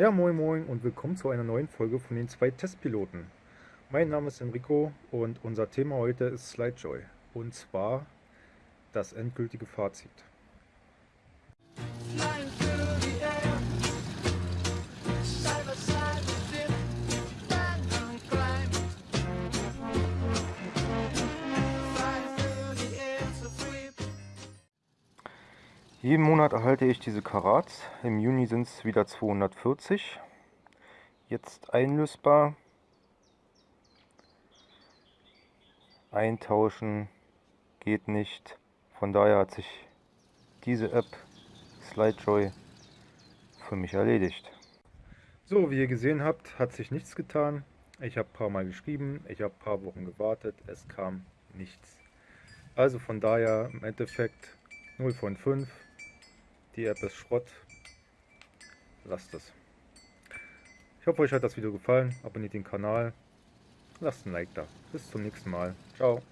Ja, moin moin und willkommen zu einer neuen Folge von den zwei Testpiloten. Mein Name ist Enrico und unser Thema heute ist SlideJoy und zwar das endgültige Fazit. Jeden Monat erhalte ich diese Karats. Im Juni sind es wieder 240. Jetzt einlösbar. Eintauschen geht nicht. Von daher hat sich diese App SlideJoy für mich erledigt. So, wie ihr gesehen habt, hat sich nichts getan. Ich habe ein paar Mal geschrieben, ich habe ein paar Wochen gewartet, es kam nichts. Also von daher im Endeffekt 0 von 5. App ist Schrott. Lasst es. Ich hoffe, euch hat das Video gefallen. Abonniert den Kanal. Lasst ein Like da. Bis zum nächsten Mal. Ciao.